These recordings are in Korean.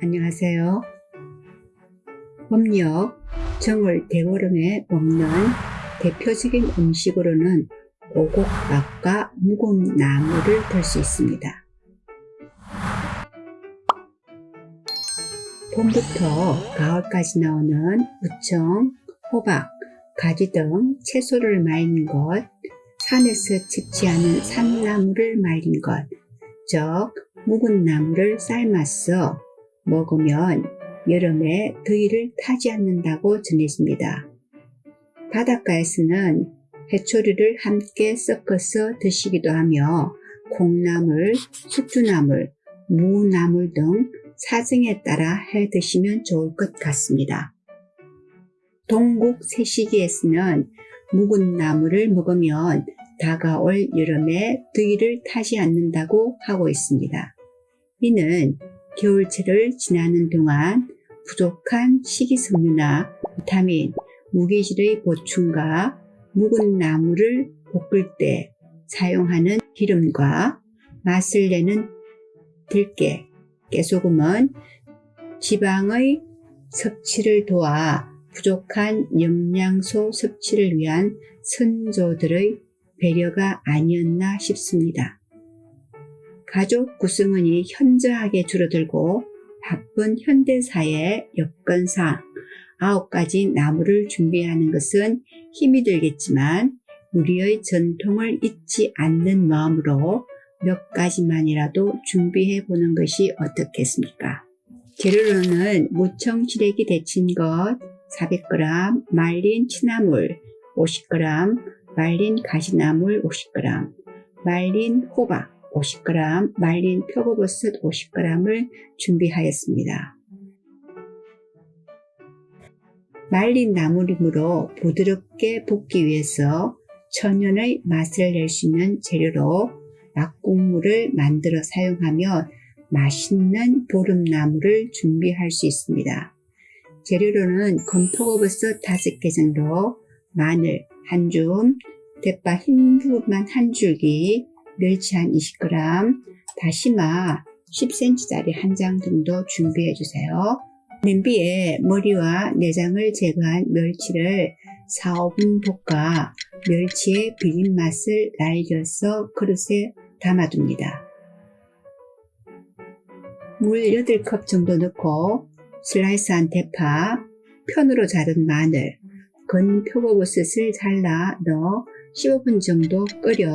안녕하세요. 법력, 정월 대보름에 먹는 대표적인 음식으로는 오곡밥과 묵은 나물을 들 수 있습니다. 봄부터 가을까지 나오는 무청, 호박, 가지 등 채소를 말린 것, 산에서 채취하는 산나물을 말린 것, 즉 묵은 나물을 삶아서 먹으면 여름에 더위를 타지 않는다고 전해집니다. 바닷가에서는 해초리를 함께 섞어서 드시기도 하며 콩나물, 숙주나물, 무나물 등 사정에 따라 해 드시면 좋을 것 같습니다. 동국 세시기에서는 묵은 나물을 먹으면 다가올 여름에 더위를 타지 않는다고 하고 있습니다. 이는 겨울철을 지나는 동안 부족한 식이섬유나 비타민, 무기질의 보충과 묵은 나물을 볶을 때 사용하는 기름과 맛을 내는 들깨, 깨소금은 지방의 섭취를 도와 부족한 영양소 섭취를 위한 선조들의 배려가 아니었나 싶습니다. 가족 구성원이 현저하게 줄어들고 바쁜 현대사의 여건상 아홉 가지 나무를 준비하는 것은 힘이 들겠지만 우리의 전통을 잊지 않는 마음으로 몇 가지만이라도 준비해 보는 것이 어떻겠습니까? 재료로는 무청 시래기 데친 것 400g, 말린 취나물 50g, 말린 가시나물 50g, 말린 호박 50g, 말린 표고버섯 50g을 준비하였습니다. 말린 나물이므로 부드럽게 볶기 위해서 천연의 맛을 낼 수 있는 재료로 막국물을 만들어 사용하면 맛있는 보름나물을 준비할 수 있습니다. 재료로는 건포고버섯 5개 정도, 마늘 한 줌, 대파 흰 부분만 한 줄기, 멸치 한 20g, 다시마 10cm짜리 한 장 정도 준비해 주세요. 냄비에 머리와 내장을 제거한 멸치를 4, 5분 볶아 멸치의 비린 맛을 날려서 그릇에 담아둡니다. 물 8컵 정도 넣고 슬라이스한 대파, 편으로 자른 마늘, 건 표고버섯을 잘라 넣어 15분 정도 끓여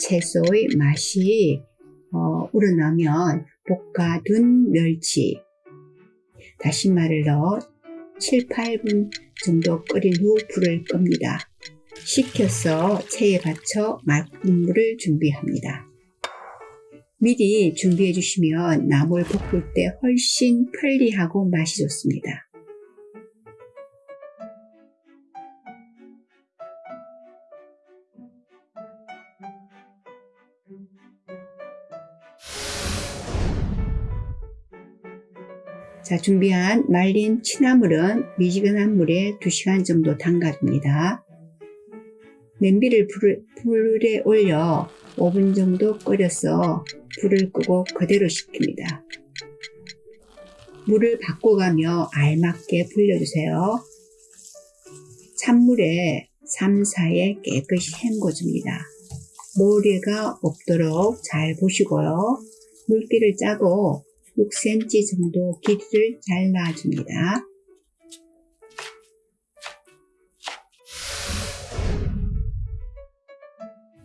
채소의 맛이 어, 우러나면 볶아둔 멸치, 다시마를 넣어 7, 8분 정도 끓인 후 불을 끕니다. 식혀서 체에 받쳐 막국물을 준비합니다. 미리 준비해 주시면 나물 볶을 때 훨씬 편리하고 맛이 좋습니다. 자, 준비한 말린 취나물은 미지근한 물에 2시간 정도 담가둡니다. 냄비를 불을, 불에 올려 5분 정도 끓여서 불을 끄고 그대로 식힙니다. 물을 바꿔가며 알맞게 불려주세요. 찬물에 3, 4에 깨끗이 헹궈줍니다. 모래가 없도록 잘 보시고요. 물기를 짜고 6cm 정도 길이를 잘라줍니다.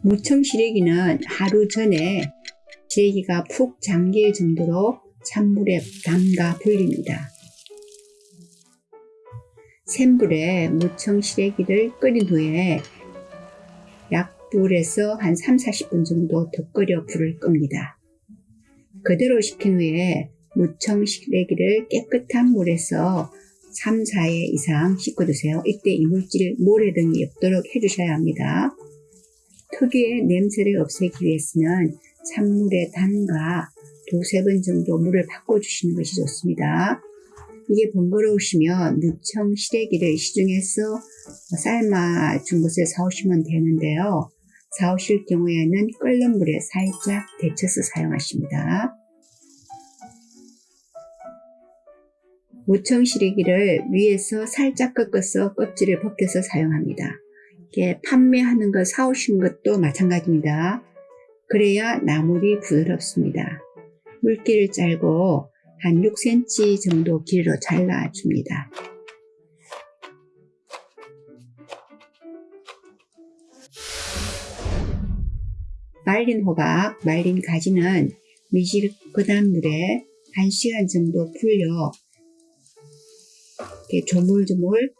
무청 시래기는 하루 전에 시래기가 푹 잠길 정도로 찬물에 담가 불립니다. 센 불에 무청 시래기를 끓인 후에 약불에서 한 3, 40분 정도 더 끓여 불을 끕니다. 그대로 식힌 후에 무청 시래기를 깨끗한 물에서 3, 4회 이상 씻어주세요. 이때 이물질 모래 등이 없도록 해주셔야 합니다. 특유의 냄새를 없애기 위해서는 찬물에 담가 두세 번 정도 물을 바꿔주시는 것이 좋습니다. 이게 번거로우시면 무청 시래기를 시중에서 삶아 준 것을 사오시면 되는데요. 사오실 경우에는 끓는 물에 살짝 데쳐서 사용하십니다. 무청 시래기를 위에서 살짝 꺾어서 껍질을 벗겨서 사용합니다. 이게 판매하는 거 사오신 것도 마찬가지입니다. 그래야 나물이 부드럽습니다. 물기를 짧고 한 6cm 정도 길이로 잘라줍니다. 말린 호박, 말린 가지는 미지근한 물에 1시간 정도 불려 이렇게 조물조물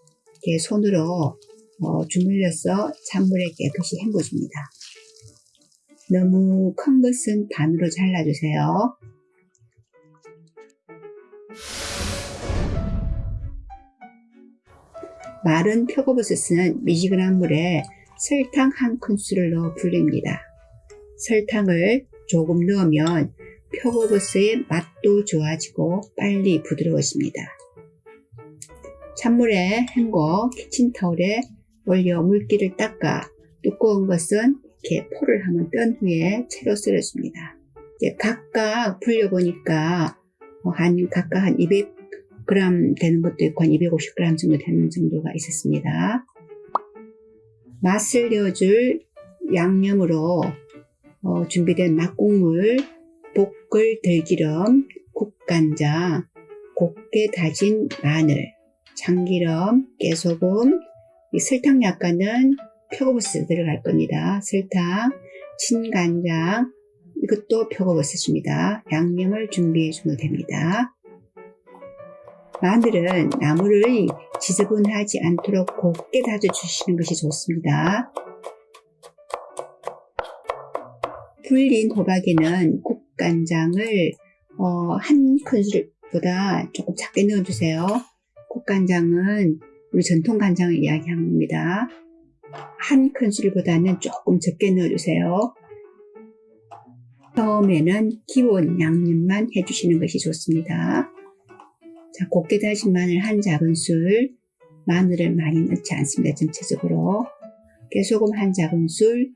이렇게 손으로 어, 주물려서 찬물에 깨끗이 헹궈줍니다. 너무 큰 것은 반으로 잘라주세요. 마른 표고버섯은 미지근한 물에 설탕 한 큰술을 넣어 불립니다. 설탕을 조금 넣으면 표고버섯의 맛도 좋아지고 빨리 부드러워집니다. 찬물에 헹궈 키친타올에 올려 물기를 닦아 두꺼운 것은 이렇게 포를 한번 떤 후에 채로 썰어줍니다. 이제 각각 불려보니까 한 각각 한 200g 되는 것도 있고 한 250g 정도 되는 정도가 있었습니다. 맛을 내어줄 양념으로 어, 준비된 막국물, 볶을 들기름, 국간장, 곱게 다진 마늘, 참기름, 깨소금, 설탕 약간은 표고버섯 들어갈 겁니다. 설탕, 진간장, 이것도 표고버섯입니다. 양념을 준비해 주면 됩니다. 마늘은 나물을 지저분하지 않도록 곱게 다져 주시는 것이 좋습니다. 불린 호박에는 국간장을 어, 한 큰술보다 조금 작게 넣어주세요. 국간장은 우리 전통 간장을 이야기하는 겁니다. 한 큰술보다는 조금 적게 넣어주세요. 처음에는 기본 양념만 해주시는 것이 좋습니다. 자, 곱게 다진 마늘 한 작은술, 마늘을 많이 넣지 않습니다. 전체적으로. 깨소금 한 작은술,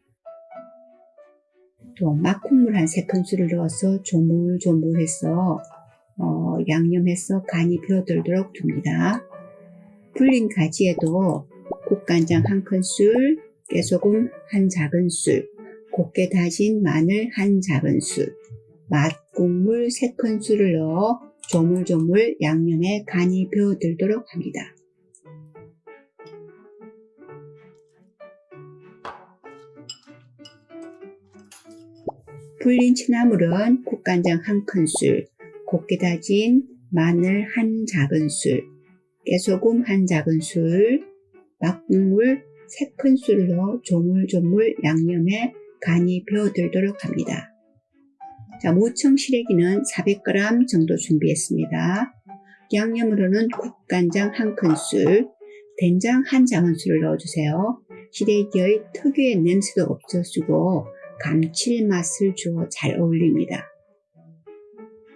또 막국물 한 3큰술을 넣어서 조물조물해서 어, 양념해서 간이 배어들도록 둡니다. 불린 가지에도 국간장 한 큰술, 깨소금 한 작은술, 곱게 다진 마늘 한 작은술, 맛국물 3큰술을 넣어 조물조물 양념에 간이 배어들도록 합니다. 불린 취나물은 국간장 한 큰술, 곱게 다진 마늘 한 작은술, 깨소금 한 작은술, 막국물 세 큰술로 조물조물 양념에 간이 배어들도록 합니다. 자, 무청 시래기는 400g 정도 준비했습니다. 양념으로는 국간장 한 큰술, 된장 한 작은술을 넣어주세요. 시래기의 특유의 냄새도 없어지고 감칠맛을 주어 잘 어울립니다.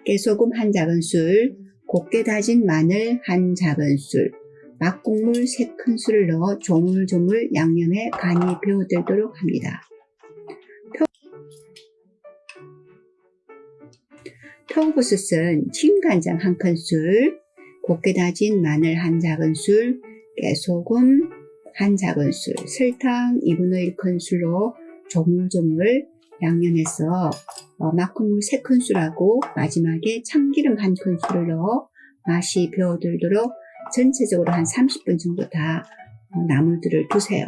깨소금 한 작은술, 곱게 다진 마늘 한 작은술, 막국물 세 큰술을 넣어 조물조물 양념에 간이 배어들도록 합니다. 표고버섯은 진간장 한 큰술, 곱게 다진 마늘 한 작은술, 깨소금 한 작은술, 설탕 2분의 1 큰술로 조물조물 양념해서 어, 막국물 3큰술하고 마지막에 참기름 한 큰술을 넣어 맛이 배어들도록 전체적으로 한 30분 정도 다 어, 나물들을 두세요.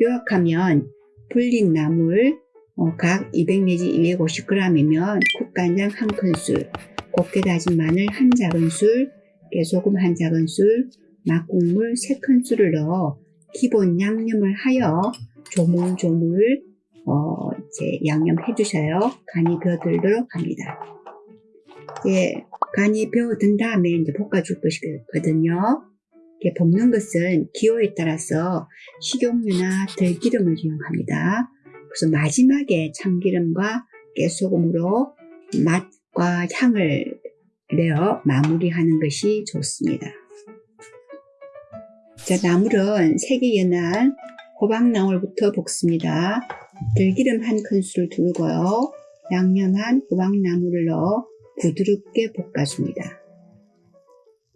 요약하면 불린 나물 어, 각200 내지 250g이면 국간장 한 큰술, 곱게 다진 마늘 한 작은술, 깨소금 한 작은술, 막국물 3큰술을 넣어 기본 양념을 하여 조물조물 어, 이제 양념해 주셔요. 간이 배어들도록 합니다. 이제 간이 배어든 다음에 이제 볶아줄 것이거든요. 이렇게 볶는 것은 기호에 따라서 식용유나 들기름을 이용합니다. 그래서 마지막에 참기름과 깨소금으로 맛과 향을 내어 마무리하는 것이 좋습니다. 자, 나물은 색이 연한 호박나물부터 볶습니다. 들기름 한 큰술을 두고요. 양념한 호박나물을 넣어 부드럽게 볶아줍니다.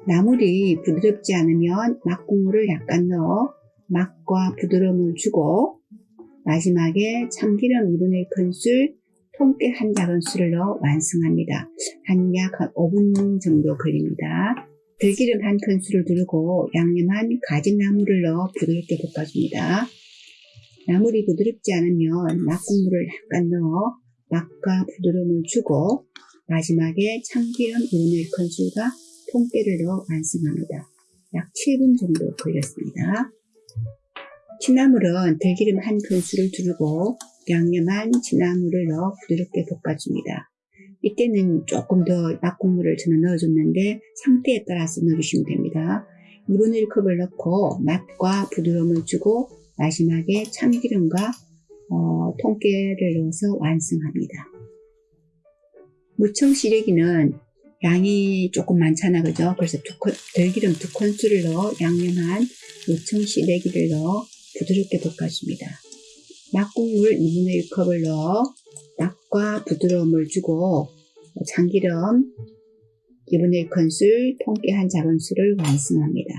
나물이 부드럽지 않으면 막국물을 약간 넣어 맛과 부드러움을 주고 마지막에 참기름 2분의 1큰술, 통깨 한 작은술을 넣어 완성합니다. 한 약 5분 정도 걸립니다. 들기름 한 큰술을 두르고 양념한 가지나물을 넣어 부드럽게 볶아줍니다. 나물이 부드럽지 않으면 막국물을 약간 넣어 맛과 부드러움을 주고 마지막에 참기름 2분의 1큰술과 통깨를 넣어 완성합니다. 약 7분 정도 걸렸습니다. 취나물은 들기름 한 큰술을 두르고 양념한 취나물을 넣어 부드럽게 볶아줍니다. 이때는 조금 더 약국물을 저는 넣어줬는데 상태에 따라서 넣어주시면 됩니다. 2분의 1컵을 넣고 맛과 부드러움을 주고 마지막에 참기름과 어, 통깨를 넣어서 완성합니다. 무청 시래기는 양이 조금 많잖아 그죠? 그래서 두 콘, 들기름 두 큰술을 넣어 양념한 무청 시래기를 넣어 부드럽게 볶아줍니다. 막국물 2분의 1컵을 넣어 맛과 부드러움을 주고 참기름 2분의 1큰술, 통깨 한 작은술을 완성합니다.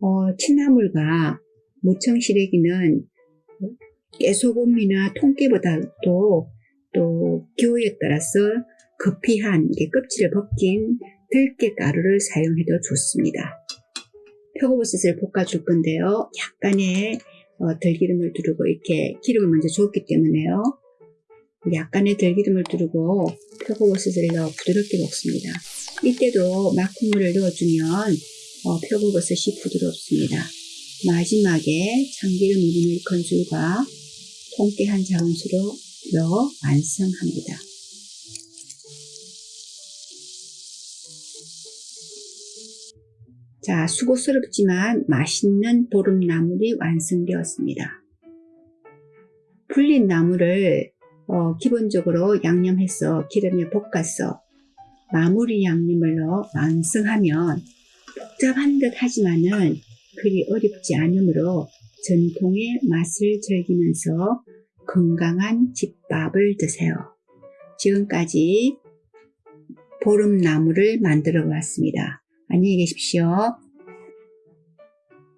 어, 취나물과 무청 시래기는 깨소금이나 통깨보다도 또 기호에 따라서 급히한 껍질을 벗긴 들깨 가루를 사용해도 좋습니다. 표고버섯을 볶아줄 건데요. 약간의 어, 들기름을 두르고 이렇게 기름을 먼저 줬기 때문에요. 약간의 들기름을 두르고 표고버섯을 넣어 부드럽게 볶습니다. 이때도 막국물을 넣어주면 어, 표고버섯이 부드럽습니다. 마지막에 참기름 2분의 1큰술과 통깨 한 작은술로 넣어 완성합니다. 자, 수고스럽지만 맛있는 보름나물이 완성되었습니다. 불린 나물을 어, 기본적으로 양념해서 기름에 볶아서 마무리 양념을 넣어 완성하면 복잡한 듯 하지만은 그리 어렵지 않으므로 전통의 맛을 즐기면서 건강한 집밥을 드세요. 지금까지 보름나물을 만들어 보았습니다. 안녕히 계십시오.